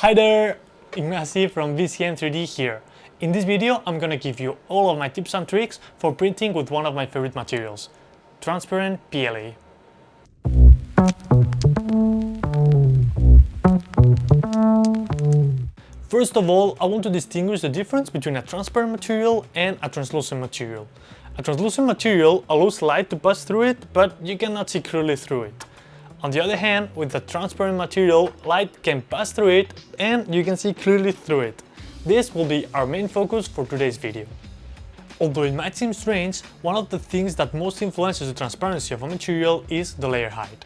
Hi there, Ignacy from BCN3D here. In this video I'm gonna give you all of my tips and tricks for printing with one of my favorite materials, transparent PLA. First of all, I want to distinguish the difference between a transparent material and a translucent material. A translucent material allows light to pass through it, but you cannot see clearly through it. On the other hand, with a transparent material, light can pass through it and you can see clearly through it. This will be our main focus for today's video. Although it might seem strange, one of the things that most influences the transparency of a material is the layer height.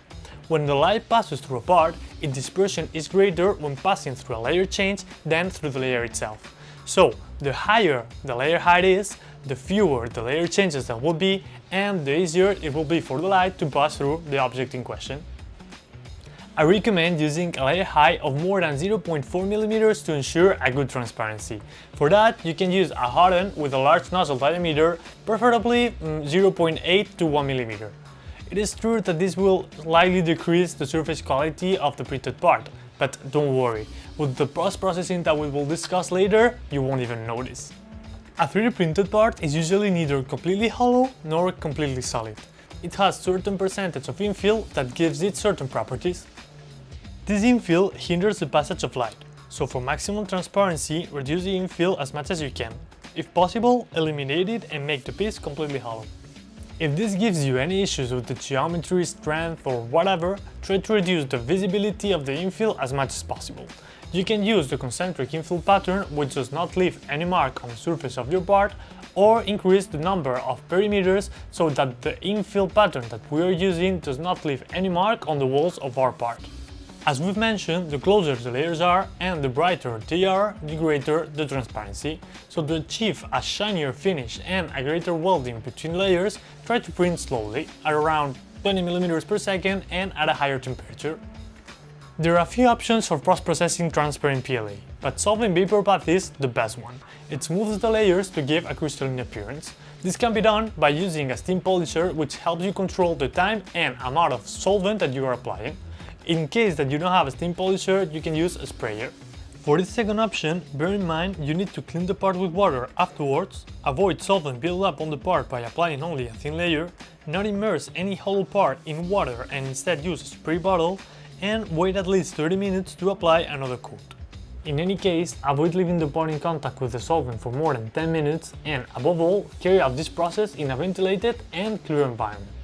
When the light passes through a part, its dispersion is greater when passing through a layer change than through the layer itself. So, the higher the layer height is, the fewer the layer changes there will be, and the easier it will be for the light to pass through the object in question. I recommend using a layer height of more than 0.4mm to ensure a good transparency. For that, you can use a hot with a large nozzle diameter, preferably mm, 0.8 to 1mm. It is true that this will slightly decrease the surface quality of the printed part, but don't worry, with the post-processing that we will discuss later, you won't even notice. A 3D printed part is usually neither completely hollow nor completely solid. It has certain percentage of infill that gives it certain properties. This infill hinders the passage of light, so for maximum transparency, reduce the infill as much as you can. If possible, eliminate it and make the piece completely hollow. If this gives you any issues with the geometry, strength or whatever, try to reduce the visibility of the infill as much as possible. You can use the concentric infill pattern which does not leave any mark on the surface of your part or increase the number of perimeters so that the infill pattern that we are using does not leave any mark on the walls of our part. As we've mentioned, the closer the layers are and the brighter they are, the greater the transparency. So to achieve a shinier finish and a greater welding between layers, try to print slowly, at around 20mm per second and at a higher temperature. There are a few options for post-processing transparent PLA, but solvent vapor bath is the best one. It smooths the layers to give a crystalline appearance. This can be done by using a steam polisher which helps you control the time and amount of solvent that you are applying. In case that you don't have a steam polisher, you can use a sprayer. For this second option, bear in mind you need to clean the part with water afterwards, avoid solvent build up on the part by applying only a thin layer, not immerse any hollow part in water and instead use a spray bottle, and wait at least 30 minutes to apply another coat. In any case, avoid leaving the part in contact with the solvent for more than 10 minutes and, above all, carry out this process in a ventilated and clear environment.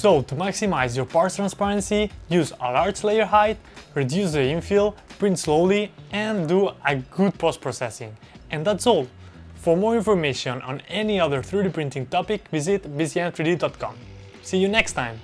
So, to maximize your parts transparency, use a large layer height, reduce the infill, print slowly and do a good post-processing. And that's all! For more information on any other 3D printing topic, visit bcn3d.com. See you next time!